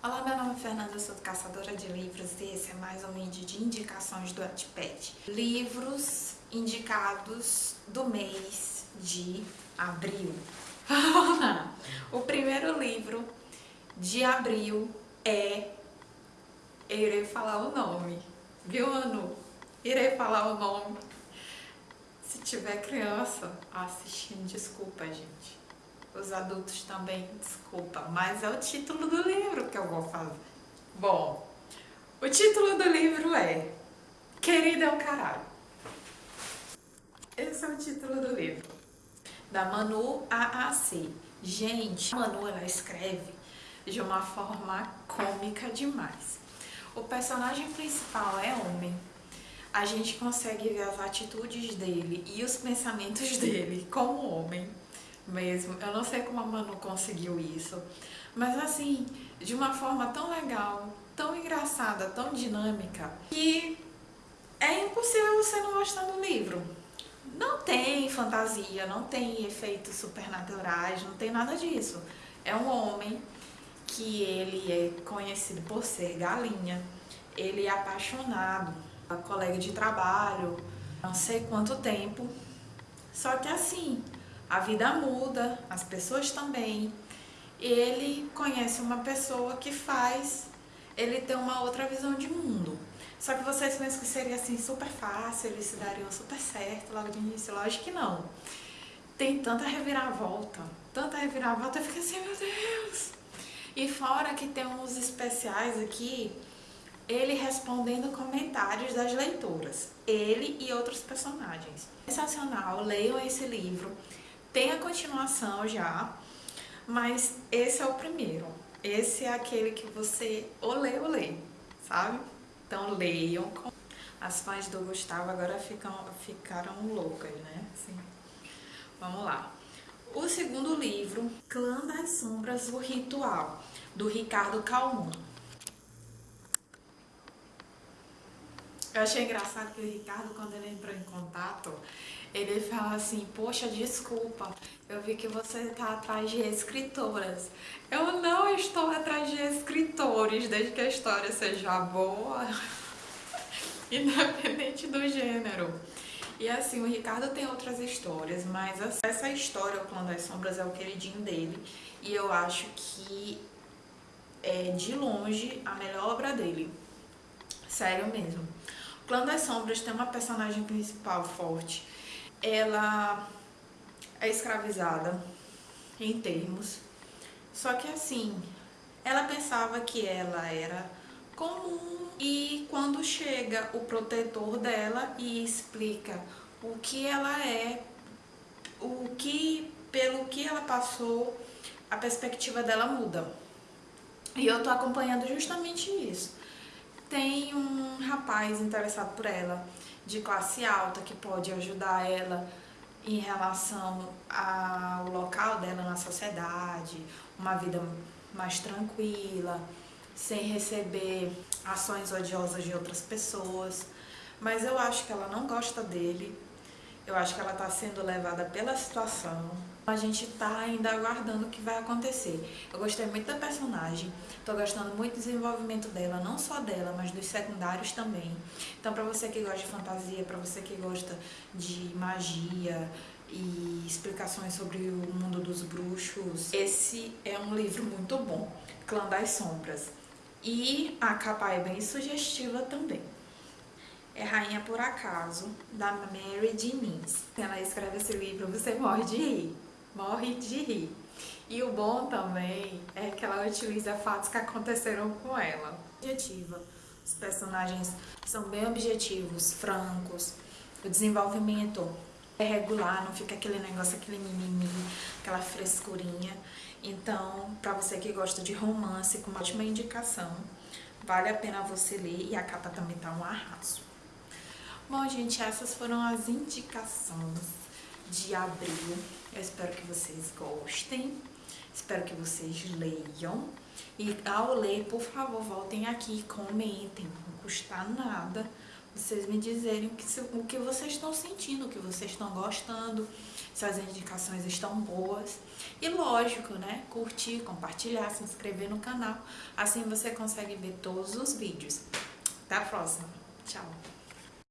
Olá, meu nome é Fernanda, eu sou caçadora de livros e esse é mais um vídeo de indicações do Wattpad. Livros indicados do mês de abril. o primeiro livro de abril é... Eu irei falar o nome, viu, Anu? Irei falar o nome. Se tiver criança assistindo, desculpa, gente os adultos também, desculpa, mas é o título do livro que eu vou fazer. Bom, o título do livro é Querida é o Caralho. Esse é o título do livro. Da Manu AAC. Gente, a Manu, ela escreve de uma forma cômica demais. O personagem principal é homem. A gente consegue ver as atitudes dele e os pensamentos dele como homem mesmo. Eu não sei como a Manu conseguiu isso, mas assim, de uma forma tão legal, tão engraçada, tão dinâmica, que é impossível você não gostar do livro. Não tem fantasia, não tem efeitos supernaturais, não tem nada disso. É um homem que ele é conhecido por ser galinha, ele é apaixonado, colega de trabalho, não sei quanto tempo. Só que assim, a vida muda, as pessoas também. Ele conhece uma pessoa que faz ele ter uma outra visão de mundo. Só que vocês pensam que seria assim super fácil, eles se dariam super certo logo de início? Lógico que não. Tem tanta reviravolta, tanta reviravolta, eu fico assim, meu Deus! E fora que tem uns especiais aqui, ele respondendo comentários das leitoras, ele e outros personagens. Sensacional, leiam esse livro. Tem a continuação já, mas esse é o primeiro. Esse é aquele que você ou lê ou lê, sabe? Então leiam. As fãs do Gustavo agora ficam, ficaram loucas, né? Vamos lá. O segundo livro, Clã das Sombras, o Ritual, do Ricardo Calmon. Eu achei engraçado que o Ricardo, quando ele entrou em contato, ele fala assim, poxa, desculpa, eu vi que você está atrás de escritoras. Eu não estou atrás de escritores, desde que a história seja boa, independente do gênero. E assim, o Ricardo tem outras histórias, mas essa história, O Clã das Sombras, é o queridinho dele. E eu acho que é, de longe, a melhor obra dele. Sério mesmo. Clã das Sombras tem uma personagem principal forte, ela é escravizada em termos, só que assim, ela pensava que ela era comum e quando chega o protetor dela e explica o que ela é, o que, pelo que ela passou, a perspectiva dela muda. E eu tô acompanhando justamente isso. Tem um rapaz interessado por ela, de classe alta que pode ajudar ela em relação ao local dela na sociedade, uma vida mais tranquila, sem receber ações odiosas de outras pessoas. Mas eu acho que ela não gosta dele, eu acho que ela está sendo levada pela situação. A gente está ainda aguardando o que vai acontecer. Eu gostei muito da personagem, estou gostando muito do desenvolvimento dela, não só dela, mas dos secundários também. Então, para você que gosta de fantasia, para você que gosta de magia e explicações sobre o mundo dos bruxos, esse é um livro muito bom, Clã das Sombras. E a capa é bem sugestiva também é Rainha por Acaso, da Mary Diniz. Ela escreve esse livro, você morre de rir, morre de rir. E o bom também é que ela utiliza fatos que aconteceram com ela. Objetiva. Os personagens são bem objetivos, francos. O desenvolvimento é regular, não fica aquele negócio, aquele mimimi, aquela frescurinha. Então, para você que gosta de romance, com uma ótima indicação, vale a pena você ler e a capa também tá um arraso. Bom, gente, essas foram as indicações de abril. Eu espero que vocês gostem, espero que vocês leiam. E ao ler, por favor, voltem aqui e comentem, não custa nada vocês me dizerem o que, o que vocês estão sentindo, o que vocês estão gostando, se as indicações estão boas. E lógico, né? Curtir, compartilhar, se inscrever no canal. Assim você consegue ver todos os vídeos. Até a próxima. Tchau.